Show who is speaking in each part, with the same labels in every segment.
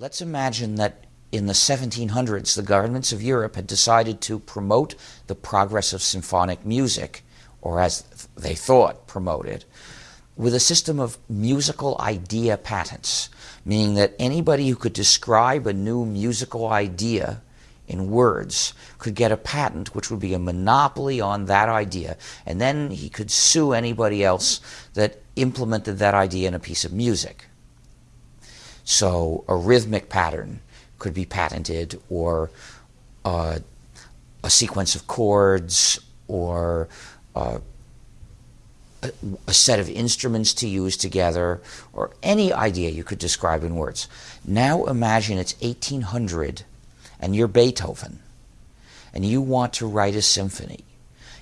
Speaker 1: Let's imagine that in the 1700s, the governments of Europe had decided to promote the progress of symphonic music, or as they thought, promote it, with a system of musical idea patents, meaning that anybody who could describe a new musical idea in words could get a patent which would be a monopoly on that idea and then he could sue anybody else that implemented that idea in a piece of music. So a rhythmic pattern could be patented or uh, a sequence of chords or uh, a, a, set of instruments to use together or any idea you could describe in words. Now imagine it's 1800 and you're Beethoven and you want to write a symphony.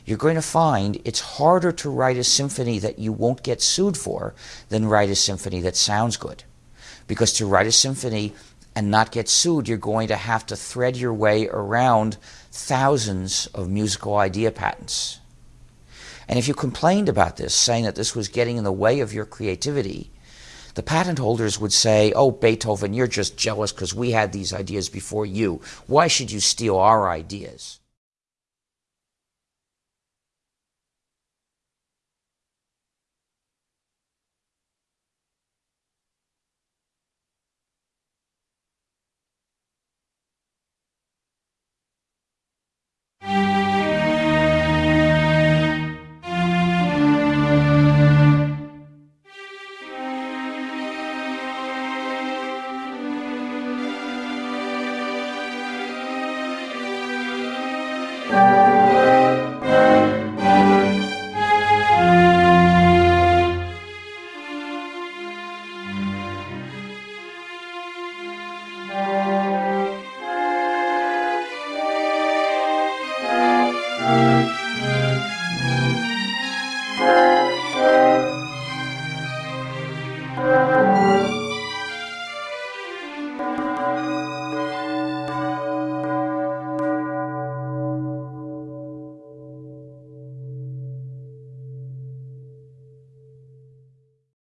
Speaker 1: You're going to find it's harder to write a symphony that you won't get sued for than write a symphony that sounds good. Because to write a symphony and not get sued, you're going to have to thread your way around thousands of musical idea patents. And if you complained about this, saying that this was getting in the way of your creativity, the patent holders would say, oh, Beethoven, you're just jealous because we had these ideas before you. Why should you steal our ideas?